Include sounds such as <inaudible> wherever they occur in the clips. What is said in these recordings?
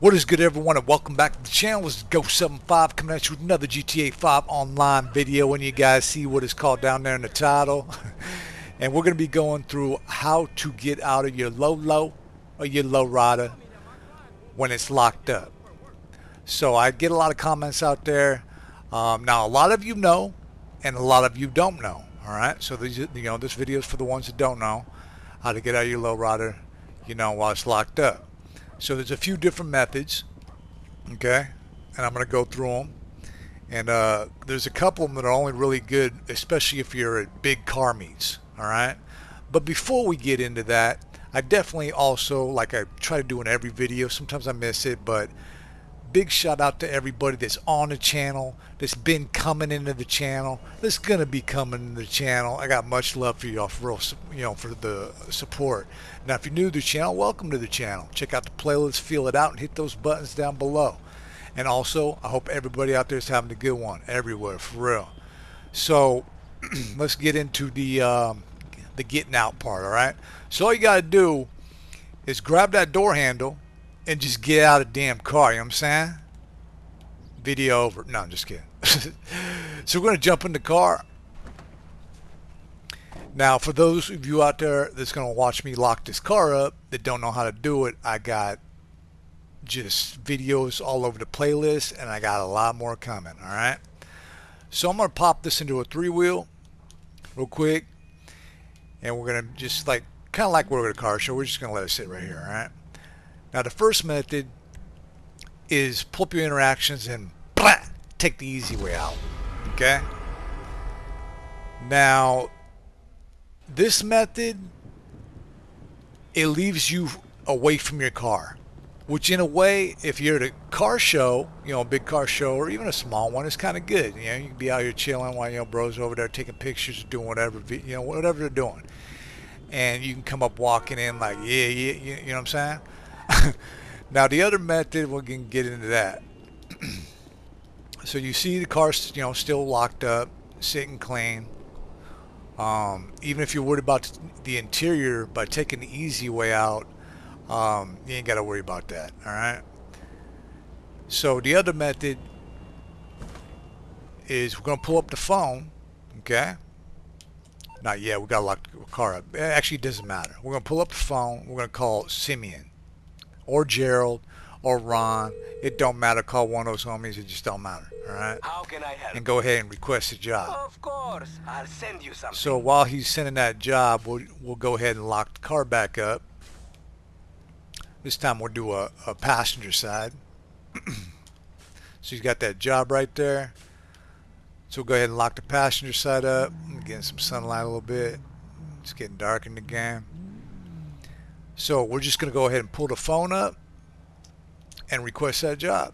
What is good everyone and welcome back to the channel. This is Ghost75 coming at you with another GTA 5 online video and you guys see what is called down there in the title. <laughs> and we're going to be going through how to get out of your low low or your low rider when it's locked up. So I get a lot of comments out there. Um, now a lot of you know and a lot of you don't know. Alright, so these, you know, this video is for the ones that don't know how to get out of your low rider, you know, while it's locked up. So there's a few different methods, okay, and I'm going to go through them. And uh, there's a couple of them that are only really good, especially if you're at big car meets, all right? But before we get into that, I definitely also, like I try to do in every video, sometimes I miss it, but big shout out to everybody that's on the channel, that's been coming into the channel, that's gonna be coming into the channel. I got much love for y'all for real, you know, for the support. Now, if you're new to the channel, welcome to the channel. Check out the playlist, feel it out, and hit those buttons down below. And also, I hope everybody out there is having a good one everywhere, for real. So, <clears throat> let's get into the um, the getting out part. All right. So all you gotta do is grab that door handle and just get out of damn car, you know what I'm saying? Video over. No, I'm just kidding. <laughs> so we're going to jump in the car. Now, for those of you out there that's going to watch me lock this car up that don't know how to do it, I got just videos all over the playlist and I got a lot more coming, all right? So I'm going to pop this into a three-wheel real quick and we're going to just like, kind of like we're at a car show, we're just going to let it sit right here, all right? Now the first method is pull up your interactions and blah, take the easy way out. Okay? Now this method it leaves you away from your car. Which in a way, if you're at a car show, you know, a big car show or even a small one, it's kind of good. You know, you can be out here chilling while, you know, bros over there taking pictures, doing whatever, you know, whatever they're doing. And you can come up walking in like, yeah, yeah, you know what I'm saying? <laughs> now the other method, we can get into that. <clears throat> so you see the car, you know, still locked up, sitting clean. Um, even if you're worried about the interior, by taking the easy way out, um, you ain't got to worry about that. All right. So the other method is we're going to pull up the phone. Okay. Not yet. We got to lock the car up. Actually, it doesn't matter. We're going to pull up the phone. We're going to call Simeon or Gerald or Ron. It don't matter. Call one of those homies. It just don't matter. All right. How can I help? And go ahead and request a job. Of course. I'll send you something. So while he's sending that job, we'll, we'll go ahead and lock the car back up. This time we'll do a, a passenger side. <clears throat> so he's got that job right there. So we'll go ahead and lock the passenger side up. Getting some sunlight a little bit. It's getting dark in the game. So we're just going to go ahead and pull the phone up and request that job.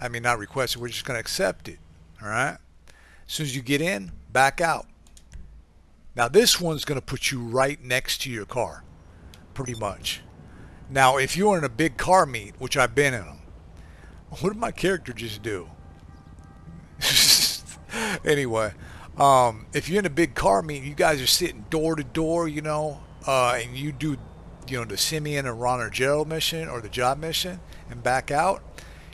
I mean, not request it, we're just going to accept it. All right. As soon as you get in, back out. Now this one's going to put you right next to your car, pretty much. Now, if you're in a big car meet, which I've been in them, what did my character just do? <laughs> anyway, um, if you're in a big car meet, you guys are sitting door to door, you know, uh, and you do you know, the Simeon and Ron or Gerald mission or the job mission and back out,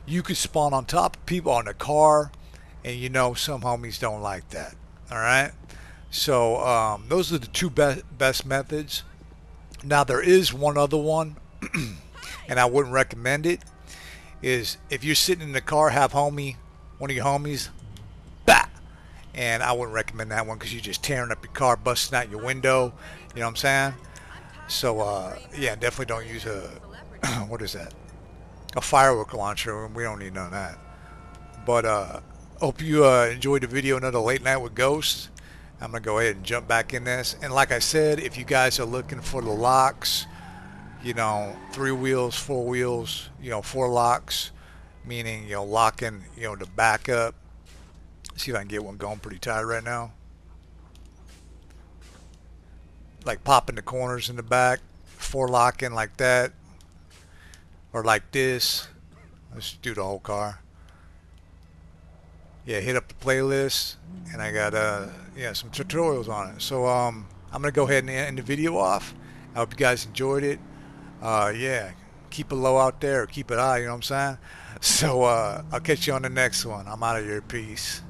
you could spawn on top of people on a car and you know some homies don't like that. All right. So um, those are the two best, best methods. Now there is one other one <clears throat> and I wouldn't recommend it is if you're sitting in the car, have homie, one of your homies, bah, and I wouldn't recommend that one because you're just tearing up your car, busting out your window. You know what I'm saying? So uh, yeah, definitely don't use a <clears throat> what is that? A firework launcher. We don't need none of that. But uh, hope you uh, enjoyed the video. Another late night with Ghost. I'm gonna go ahead and jump back in this. And like I said, if you guys are looking for the locks, you know, three wheels, four wheels, you know, four locks, meaning you know locking, you know, the backup. See if I can get one going pretty tight right now like popping the corners in the back, four locking like that, or like this. Let's do the whole car. Yeah, hit up the playlist, and I got uh yeah some tutorials on it. So um, I'm gonna go ahead and end the video off. I hope you guys enjoyed it. Uh, yeah, keep it low out there keep it high, you know what I'm saying? <laughs> So uh, I'll catch you on the next one. I'm out of here. Peace.